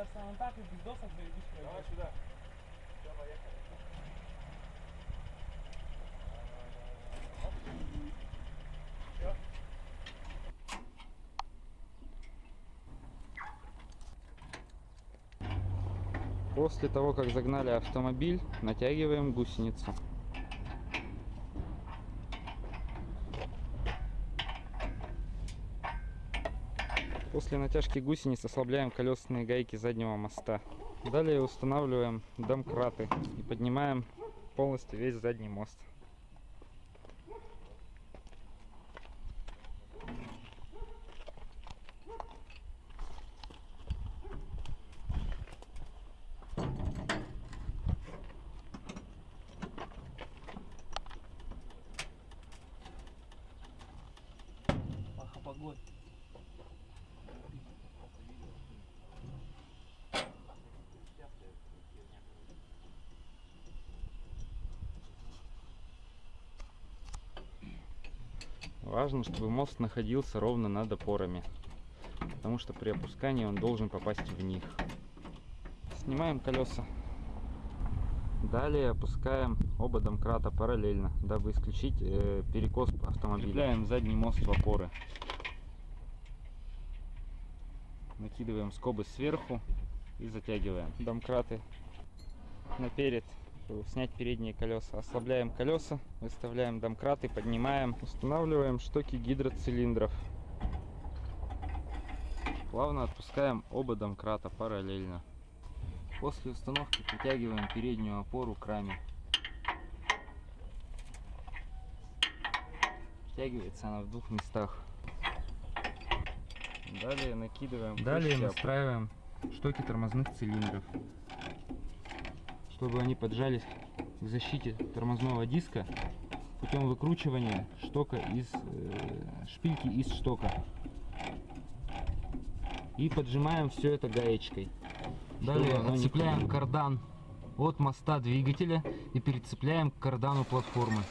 кажется, он так и без досок заебись Давай пройдет. сюда. Все, поехали. Все. После того, как загнали автомобиль, натягиваем гусеницу. После натяжки гусениц ослабляем колесные гайки заднего моста. Далее устанавливаем домкраты и поднимаем полностью весь задний мост. Паха, погодь. Важно, чтобы мост находился ровно над опорами, потому что при опускании он должен попасть в них. Снимаем колеса. Далее опускаем оба домкрата параллельно, дабы исключить э, перекос автомобиля. Крепляем задний мост в опоры. Накидываем скобы сверху и затягиваем домкраты наперед, чтобы снять передние колеса. Ослабляем колеса, выставляем домкраты, поднимаем, устанавливаем штоки гидроцилиндров. Плавно отпускаем оба домкрата параллельно. После установки притягиваем переднюю опору к раме. Притягивается она в двух местах. Далее накидываем. Далее настраиваем штоки тормозных цилиндров, чтобы они поджались к защите тормозного диска путем выкручивания штока из э, шпильки из штока. И поджимаем все это гаечкой. Далее отцепляем кардан от моста двигателя и перецепляем к кардану платформы.